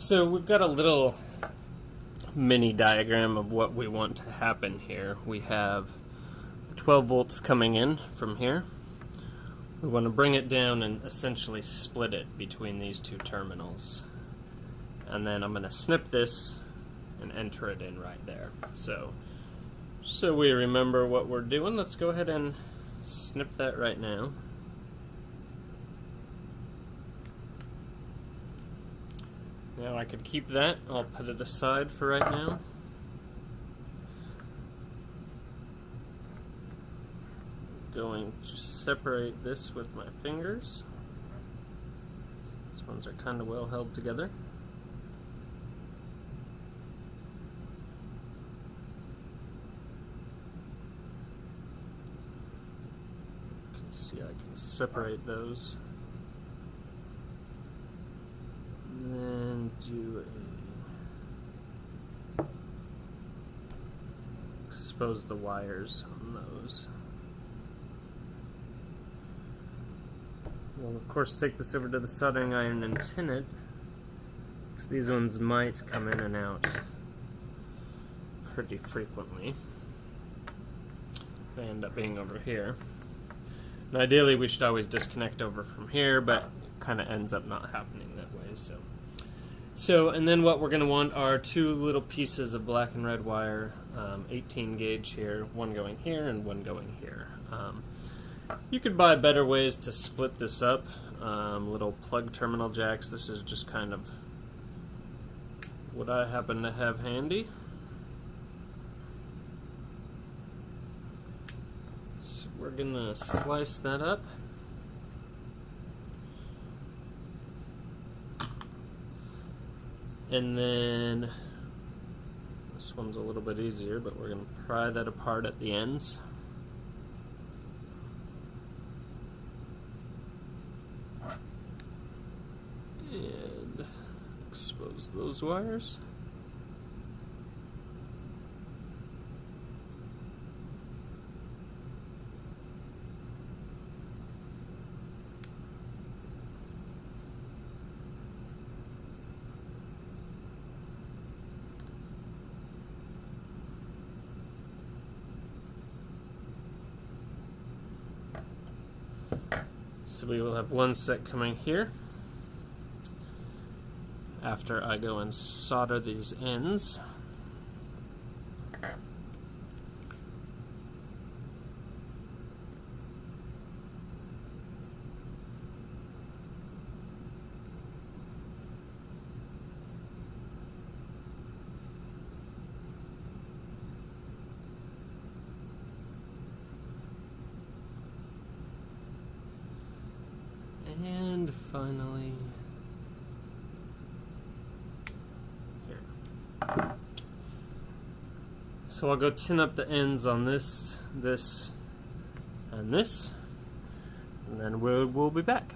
So we've got a little mini diagram of what we want to happen here. We have 12 volts coming in from here. We want to bring it down and essentially split it between these two terminals. And then I'm going to snip this and enter it in right there. So, so we remember what we're doing, let's go ahead and snip that right now. Now I could keep that, I'll put it aside for right now. Going to separate this with my fingers. These ones are kind of well held together. You can see I can separate those. then do a expose the wires on those. We'll of course take this over to the soldering iron and tin it because these ones might come in and out pretty frequently. They end up being over here. And ideally we should always disconnect over from here, but it kind of ends up not happening that way. So, so and then what we're going to want are two little pieces of black and red wire, um, 18 gauge here, one going here and one going here. Um, you could buy better ways to split this up, um, little plug terminal jacks. This is just kind of what I happen to have handy. So we're going to slice that up. And then this one's a little bit easier, but we're going to pry that apart at the ends. And expose those wires. So we will have one set coming here after I go and solder these ends. And finally, here. So I'll go tin up the ends on this, this, and this, and then we'll, we'll be back.